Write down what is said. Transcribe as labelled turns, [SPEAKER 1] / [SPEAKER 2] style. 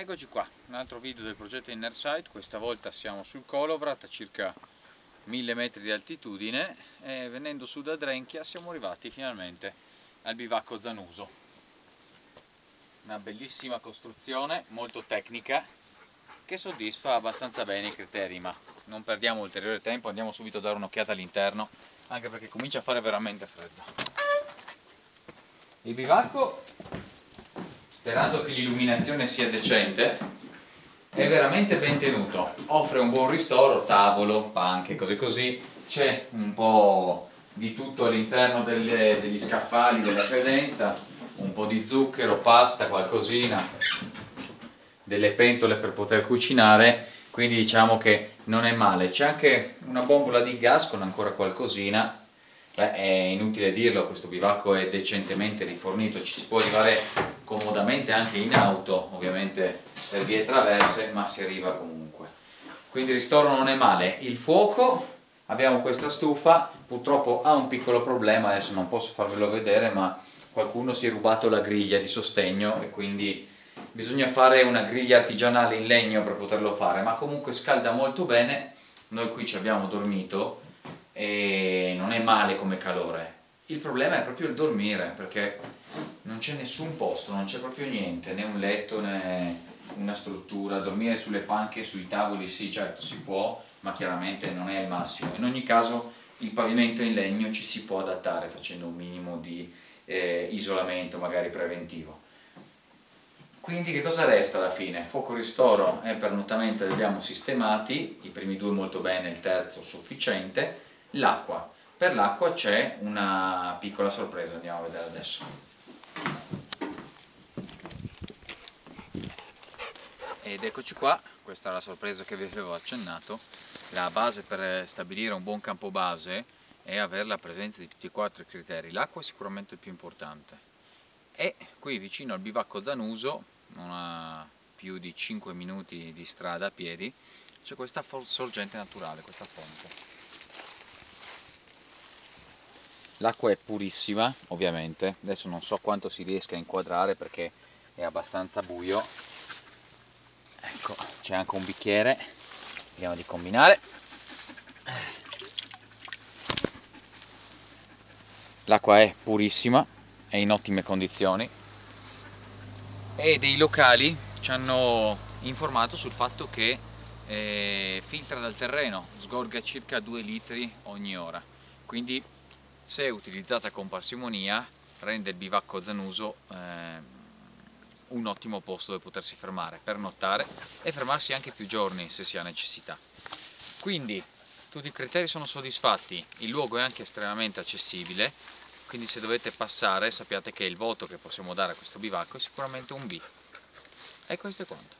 [SPEAKER 1] Eccoci qua, un altro video del progetto Inner questa volta siamo sul Kolovrat a circa 1000 metri di altitudine e venendo su da Drenchia siamo arrivati finalmente al bivacco Zanuso. Una bellissima costruzione, molto tecnica, che soddisfa abbastanza bene i criteri, ma non perdiamo ulteriore tempo, andiamo subito a dare un'occhiata all'interno, anche perché comincia a fare veramente freddo. Il bivacco sperando che l'illuminazione sia decente, è veramente ben tenuto, offre un buon ristoro, tavolo, panche, cose così, c'è un po' di tutto all'interno degli scaffali della credenza, un po' di zucchero, pasta, qualcosina, delle pentole per poter cucinare, quindi diciamo che non è male. C'è anche una bombola di gas con ancora qualcosina, Beh, è inutile dirlo, questo bivacco è decentemente rifornito, ci si può arrivare comodamente anche in auto, ovviamente per vie traverse, ma si arriva comunque. Quindi il ristoro non è male. Il fuoco, abbiamo questa stufa, purtroppo ha un piccolo problema, adesso non posso farvelo vedere, ma qualcuno si è rubato la griglia di sostegno e quindi bisogna fare una griglia artigianale in legno per poterlo fare, ma comunque scalda molto bene, noi qui ci abbiamo dormito e non è male come calore. Il problema è proprio il dormire, perché non c'è nessun posto, non c'è proprio niente, né un letto né una struttura, dormire sulle panche, sui tavoli sì, certo si può, ma chiaramente non è il massimo. In ogni caso il pavimento in legno ci si può adattare facendo un minimo di eh, isolamento magari preventivo. Quindi che cosa resta alla fine? Fuoco ristoro e pernottamento li abbiamo sistemati, i primi due molto bene, il terzo sufficiente, l'acqua. Per l'acqua c'è una piccola sorpresa, andiamo a vedere adesso. ed eccoci qua, questa è la sorpresa che vi avevo accennato, la base per stabilire un buon campo base è avere la presenza di tutti e quattro i criteri, l'acqua è sicuramente il più importante e qui vicino al bivacco Zanuso, non a più di 5 minuti di strada a piedi, c'è questa sorgente naturale, questa fonte. L'acqua è purissima, ovviamente, adesso non so quanto si riesca a inquadrare perché è abbastanza buio, ecco c'è anche un bicchiere. Vediamo di combinare. L'acqua è purissima è in ottime condizioni. E dei locali ci hanno informato sul fatto che eh, filtra dal terreno, sgorga circa 2 litri ogni ora. Quindi se utilizzata con parsimonia rende il bivacco zanuso eh, un ottimo posto dove potersi fermare, per nottare e fermarsi anche più giorni se si ha necessità. Quindi tutti i criteri sono soddisfatti, il luogo è anche estremamente accessibile, quindi se dovete passare sappiate che il voto che possiamo dare a questo bivacco è sicuramente un B. E questo è quanto.